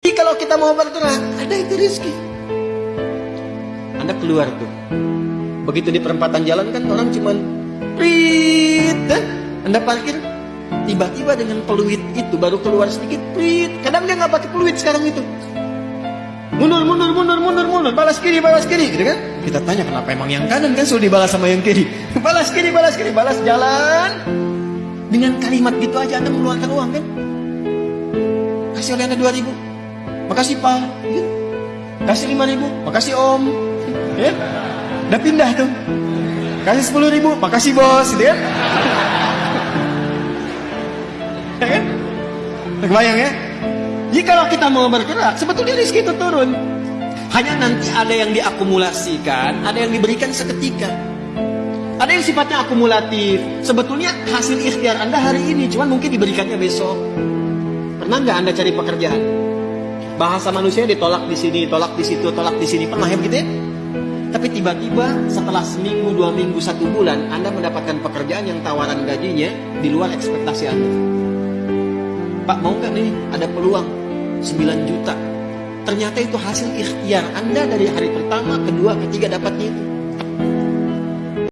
Jadi kalau kita mau bergerak, ada itu rezeki. Anda keluar tuh. Begitu di perempatan jalan kan orang cuman prit, eh? Anda parkir, tiba-tiba dengan peluit itu baru keluar sedikit prit. Kadang dia nggak pakai peluit sekarang itu. Mundur, mundur, mundur, mundur, mundur, balas kiri, balas kiri, gitu kan? Kita tanya kenapa emang yang kanan kan sudah dibalas sama yang kiri. balas kiri, balas kiri, balas jalan. Dengan kalimat gitu aja Anda mengeluarkan uang kan? Kasih oleh Anda 2000 Makasih Pak. Ya. Kasih lima ribu. Makasih Om. Ya. Udah pindah tuh. Kasih sepuluh ribu. Makasih bos. Gitu kan. ya kan? Kebayang ya? Jadi kalau kita mau bergerak, sebetulnya rezeki itu turun. Hanya nanti ada yang diakumulasikan, ada yang diberikan seketika. Ada yang sifatnya akumulatif. Sebetulnya hasil ikhtiar Anda hari ini, cuman mungkin diberikannya besok. Pernah nggak Anda cari pekerjaan? Bahasa manusia ditolak di sini, tolak di situ, tolak di sini. Pernah ya begitu ya? Tapi tiba-tiba setelah seminggu, dua minggu, satu bulan, Anda mendapatkan pekerjaan yang tawaran gajinya di luar ekspektasi Anda. Pak mau nggak nih ada peluang 9 juta. Ternyata itu hasil ikhtiar Anda dari hari pertama, kedua, ketiga dapatnya itu.